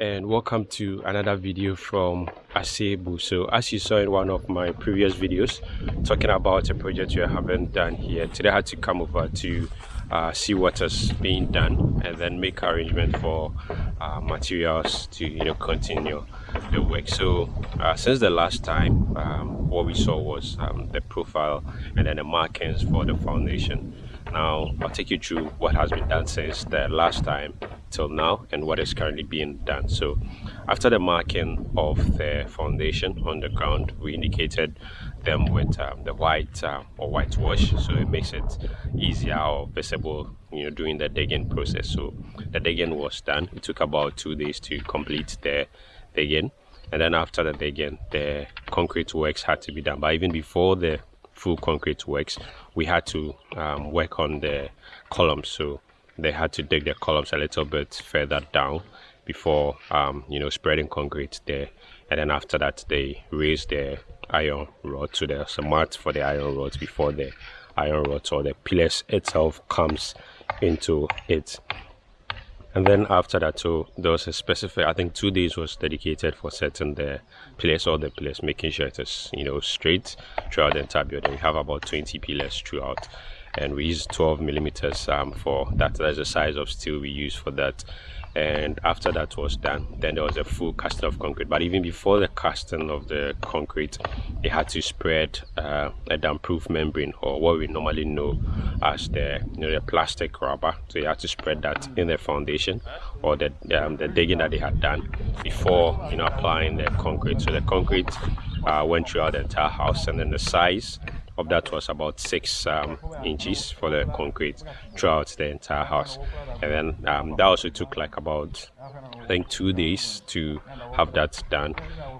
and welcome to another video from Asebu. So as you saw in one of my previous videos talking about a project we haven't done here, today I had to come over to uh, see what is being done and then make arrangement for uh, materials to you know continue the work. So uh, since the last time um, what we saw was um, the profile and then the markings for the foundation now I'll take you through what has been done since the last time till now and what is currently being done. So after the marking of the foundation on the ground we indicated them with um, the white uh, or whitewash so it makes it easier or visible you know during the digging process. So the digging was done. It took about two days to complete the digging. And then after the digging the concrete works had to be done. But even before the full concrete works. We had to um, work on the columns. So they had to dig the columns a little bit further down before um, you know spreading concrete there. And then after that they raised the iron rod. So there's a mat for the iron rods before the iron rods or the pillars itself comes into it and then after that so there was a specific i think two days was dedicated for setting the pillars or the pillars making sure it is you know straight throughout the entire building. We have about 20 pillars throughout. And we use 12 millimeters um, for that. That's the size of steel we use for that and after that was done then there was a full casting of concrete. But even before the casting of the concrete they had to spread uh, a damp-proof membrane or what we normally know as the you know the plastic rubber. So you had to spread that in the foundation or the um, the digging that they had done before you know applying the concrete. So the concrete uh, went throughout the entire house and then the size of that was about six um, inches for the concrete throughout the entire house. And then um, that also took like about I think two days to have that done.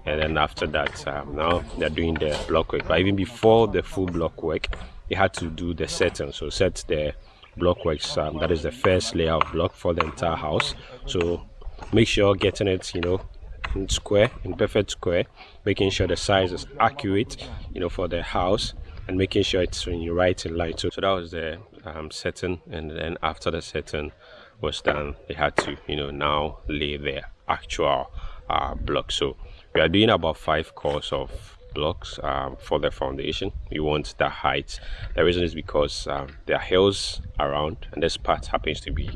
And then after that um, now they're doing the block work. But even before the full block work they had to do the setting. So set the block works um, that is the first layer of block for the entire house. So make sure getting it you know in square in perfect square making sure the size is accurate you know for the house and making sure it's when you write in line. So, so that was the um, setting, and then after the setting was done, they had to, you know, now lay their actual uh, block. So we are doing about five course of blocks um, for the foundation. We want the height. The reason is because um, there are hills around, and this part happens to be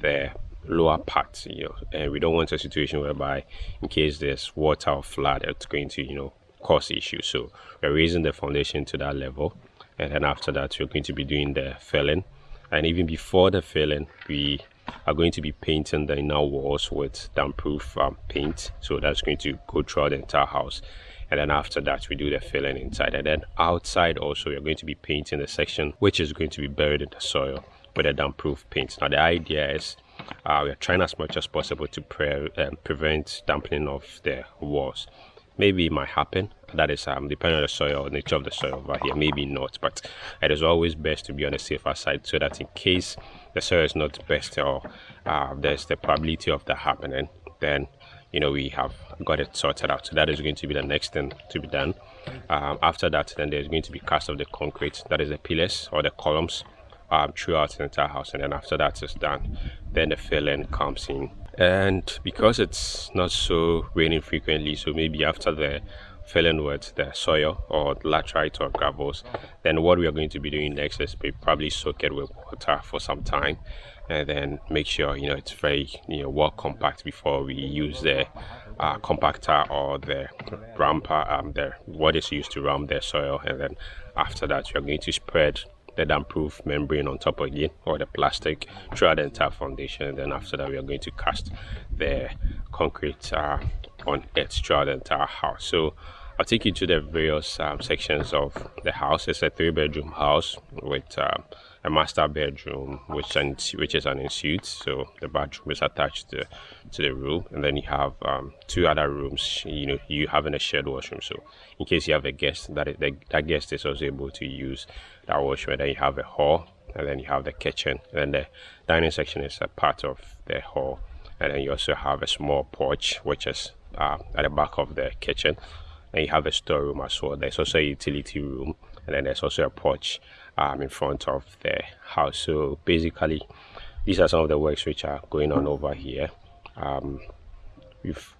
the lower part you know and we don't want a situation whereby in case there's water or flood it's going to you know cost issue. So we're raising the foundation to that level. And then after that, we're going to be doing the filling. And even before the filling, we are going to be painting the inner walls with damp-proof um, paint. So that's going to go throughout the entire house. And then after that, we do the filling inside. And then outside also, we're going to be painting the section which is going to be buried in the soil with a damp-proof paint. Now the idea is uh, we are trying as much as possible to pre um, prevent dampening of the walls maybe it might happen. That is um depending on the soil nature of the soil over here. Maybe not but it is always best to be on the safer side so that in case the soil is not best or uh, there's the probability of that happening then you know we have got it sorted out. So that is going to be the next thing to be done. Um, after that then there's going to be cast of the concrete that is the pillars or the columns um, throughout the entire house. And then after that is done then the filling comes in and because it's not so raining frequently so maybe after the filling with the soil or laterite or gravels then what we are going to be doing next is we probably soak it with water for some time and then make sure you know it's very you know well compact before we use the uh, compactor or the ramper um the what is used to ram the soil. And then after that you're going to spread the damp-proof membrane on top again or the plastic throughout the entire foundation. And then after that we are going to cast the concrete uh, on it throughout the entire house. So I'll take you to the various um, sections of the house. It's a three bedroom house with um, a master bedroom which and which is an ensuite. So the bathroom is attached to, to the room and then you have um, two other rooms you know you having a shared washroom. So in case you have a guest that that guest is also able to use that washroom then you have a hall and then you have the kitchen and then the dining section is a part of the hall. And then you also have a small porch which is uh, at the back of the kitchen. And you have a storeroom as well. There's also a utility room and then there's also a porch um, in front of the house. So basically these are some of the works which are going on over here. Um, we've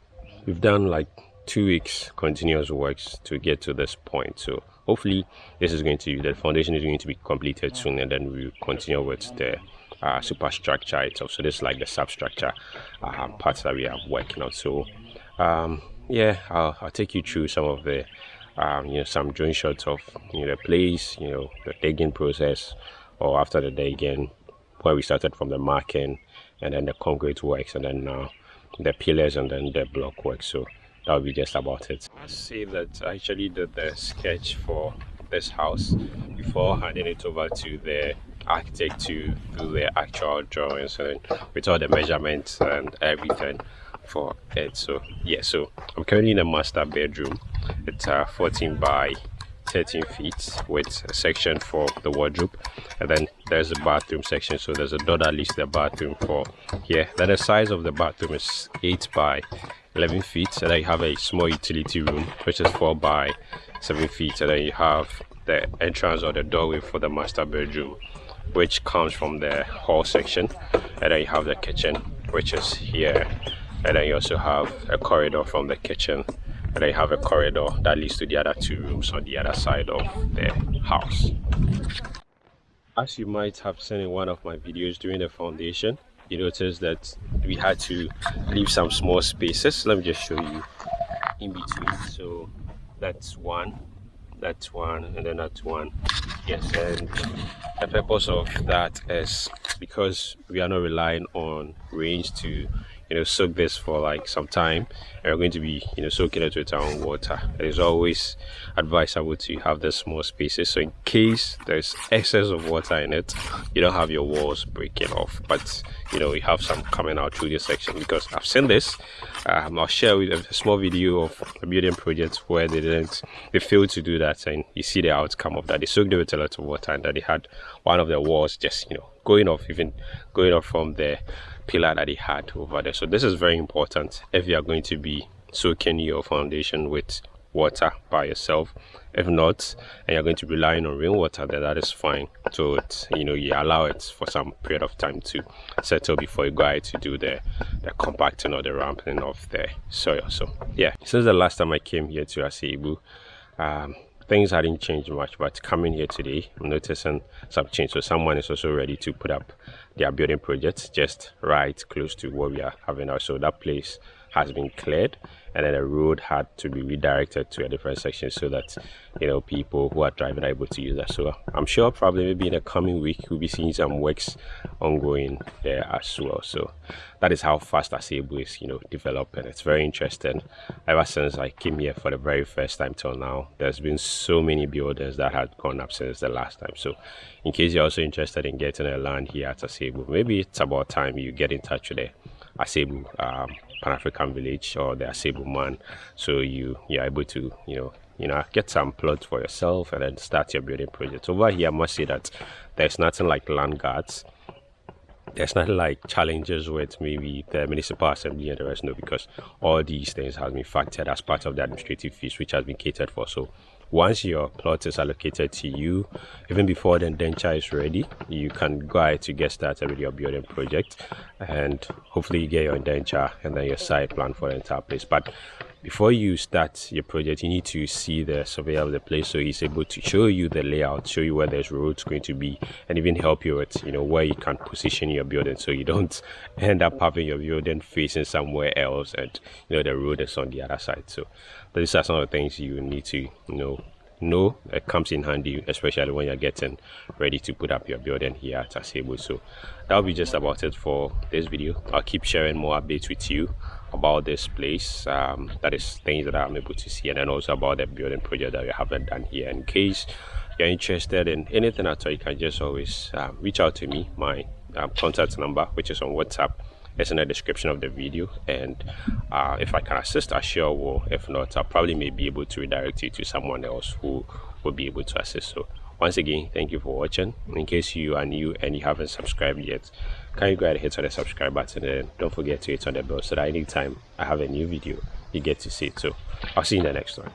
we've done like two weeks continuous works to get to this point. So hopefully this is going to the foundation is going to be completed soon and then we'll continue with the uh, superstructure itself. So this is like the substructure uh, parts that we are working on. So um, yeah I'll, I'll, take you through some of the um, you know some drone shots of you know the place you know the digging process or after the digging where we started from the marking and then the concrete works and then uh, the pillars and then the block work so that'll be just about it. I say that i actually did the sketch for this house before handing it over to the architect to do the actual drawings and with all the measurements and everything for it. So yeah so i'm currently in a master bedroom. It's uh 14 by 13 feet with a section for the wardrobe. And then there's a bathroom section so there's a door that leads to the bathroom for here. Then the size of the bathroom is 8 by 11 feet and then you have a small utility room which is 4 by 7 feet and then you have the entrance or the doorway for the master bedroom which comes from the hall section. And then you have the kitchen which is here. And then you also have a corridor from the kitchen. And then you have a corridor that leads to the other two rooms on the other side of the house. As you might have seen in one of my videos during the foundation you notice that we had to leave some small spaces. Let me just show you in between. So that's one that's one and then that's one. Yes and the purpose of that is because we are not relying on range to you know soak this for like some time and we're going to be you know soaking it with our own water. It is always advisable to have the small spaces so in case there's excess of water in it you don't have your walls breaking off. But you know we have some coming out through this section because i've seen this. Um, i'll share with a small video of a building project where they didn't they failed to do that and you see the outcome of that. They soaked it with a lot of water and that they had one of their walls just you know going off even going off from the pillar that he had over there. So this is very important if you are going to be soaking your foundation with water by yourself. If not and you're going to be relying on rainwater then that is fine. So you know you allow it for some period of time to settle before you go ahead to do the the compacting or the ramping of the soil. So yeah. Since the last time i came here to Asebu, um, things hadn't changed much but coming here today i'm noticing some change. So someone is also ready to put up their building project just right close to where we are having our so that place has been cleared and then the road had to be redirected to a different section so that you know people who are driving are able to use that. So i'm sure probably maybe in the coming week we'll be seeing some works ongoing there as well. So that is how fast Asebu is you know developing. It's very interesting. Ever since i came here for the very first time till now there's been so many buildings that had gone up since the last time. So in case you're also interested in getting a land here at Asebu maybe it's about time you get in touch with the Asebu um, Pan-African village or the Asebu man. So you you're able to you know you know get some plots for yourself and then start your building project. Over here, I must say that there's nothing like land guards. There's nothing like challenges with maybe the municipal assembly and the rest, no, because all these things have been factored as part of the administrative fees, which has been catered for. So once your plot is allocated to you even before the indenture is ready you can go ahead to get started with your building project and hopefully you get your indenture and then your site plan for the entire place. But before you start your project you need to see the surveyor of the place so he's able to show you the layout show you where there's roads going to be and even help you with you know where you can position your building so you don't end up having your building facing somewhere else and you know the road is on the other side. So these are some of the things you need to know know it comes in handy especially when you're getting ready to put up your building here at Asebu so that'll be just about it for this video. I'll keep sharing more updates with you about this place um, that is things that I'm able to see and then also about the building project that we haven't done here. In case you're interested in anything at all you can just always um, reach out to me. My um, contact number which is on WhatsApp it's in the description of the video. And uh, if I can assist I sure will. If not I probably may be able to redirect you to someone else who will be able to assist. So once again thank you for watching. In case you are new and you haven't subscribed yet can you go ahead and hit on the subscribe button and don't forget to hit on the bell so that anytime I have a new video you get to see it too. I'll see you in the next one